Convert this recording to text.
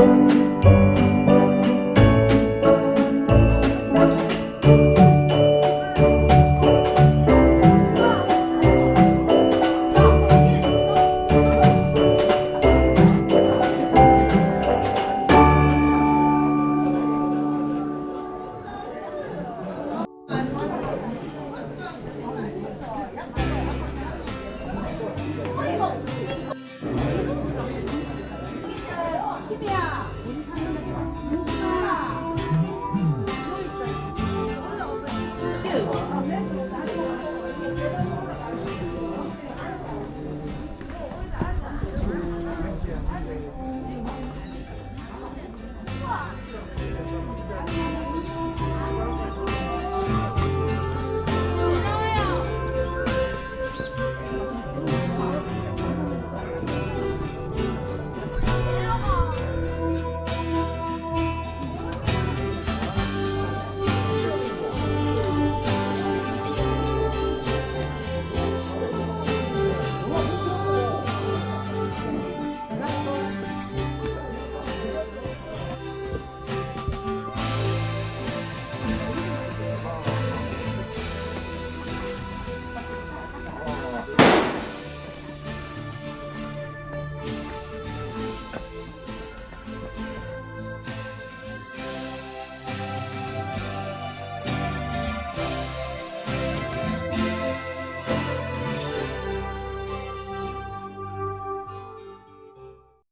Música